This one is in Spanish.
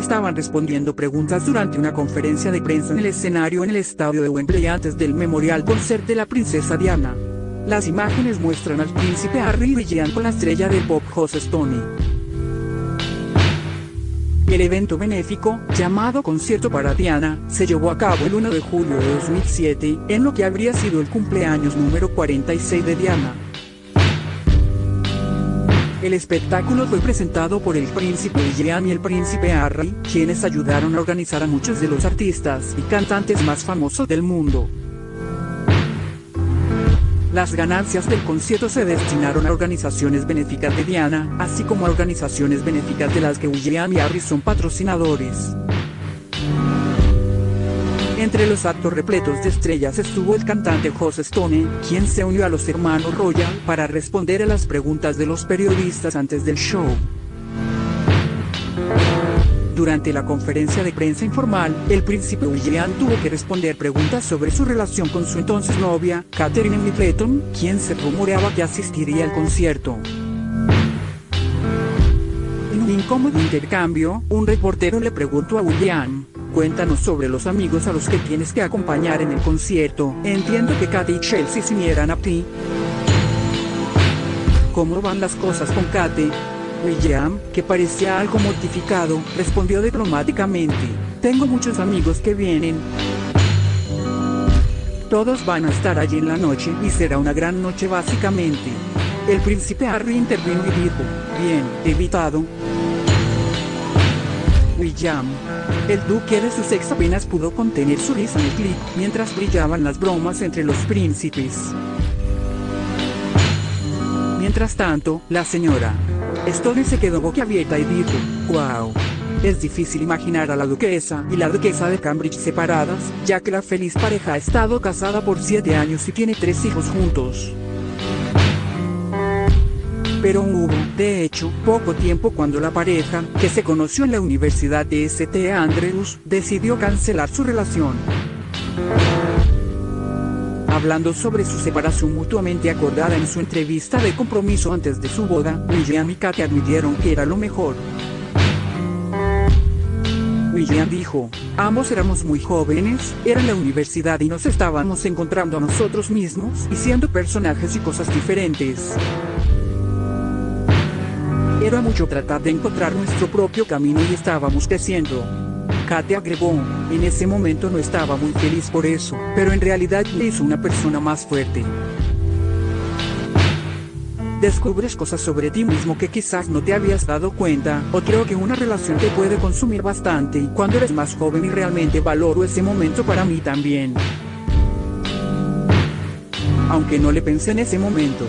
estaban respondiendo preguntas durante una conferencia de prensa en el escenario en el estadio de Wembley antes del memorial concert de la princesa Diana. Las imágenes muestran al príncipe Harry William con la estrella del pop Jose Stoney. El evento benéfico, llamado Concierto para Diana, se llevó a cabo el 1 de julio de 2007, en lo que habría sido el cumpleaños número 46 de Diana. El espectáculo fue presentado por el príncipe William y el príncipe Harry, quienes ayudaron a organizar a muchos de los artistas y cantantes más famosos del mundo. Las ganancias del concierto se destinaron a organizaciones benéficas de Diana, así como a organizaciones benéficas de las que William y Harry son patrocinadores. Entre los actos repletos de estrellas estuvo el cantante Jose Stone, quien se unió a los hermanos Royal para responder a las preguntas de los periodistas antes del show. Durante la conferencia de prensa informal, el príncipe William tuvo que responder preguntas sobre su relación con su entonces novia, Catherine Middleton, quien se rumoreaba que asistiría al concierto. En un incómodo intercambio, un reportero le preguntó a William, Cuéntanos sobre los amigos a los que tienes que acompañar en el concierto. Entiendo que Kate y Chelsea se unieran a ti. ¿Cómo van las cosas con Kate? William, que parecía algo mortificado, respondió diplomáticamente, tengo muchos amigos que vienen. Todos van a estar allí en la noche y será una gran noche básicamente. El príncipe Harry intervino y dijo, bien, evitado. William. El duque de Sussex apenas pudo contener su risa en el clip, mientras brillaban las bromas entre los príncipes. Mientras tanto, la señora, Stone se quedó boquiabierta y dijo, wow. Es difícil imaginar a la duquesa y la duquesa de Cambridge separadas, ya que la feliz pareja ha estado casada por siete años y tiene tres hijos juntos. Pero hubo, de hecho, poco tiempo cuando la pareja, que se conoció en la Universidad de St. Andrews, decidió cancelar su relación. Hablando sobre su separación mutuamente acordada en su entrevista de compromiso antes de su boda, William y Kate admitieron que era lo mejor. William dijo, ambos éramos muy jóvenes, era en la universidad y nos estábamos encontrando a nosotros mismos y siendo personajes y cosas diferentes. Mucho tratar de encontrar nuestro propio camino y estábamos creciendo. Kate agregó, en ese momento no estaba muy feliz por eso, pero en realidad me hizo una persona más fuerte. Descubres cosas sobre ti mismo que quizás no te habías dado cuenta, o creo que una relación te puede consumir bastante cuando eres más joven y realmente valoro ese momento para mí también. Aunque no le pensé en ese momento.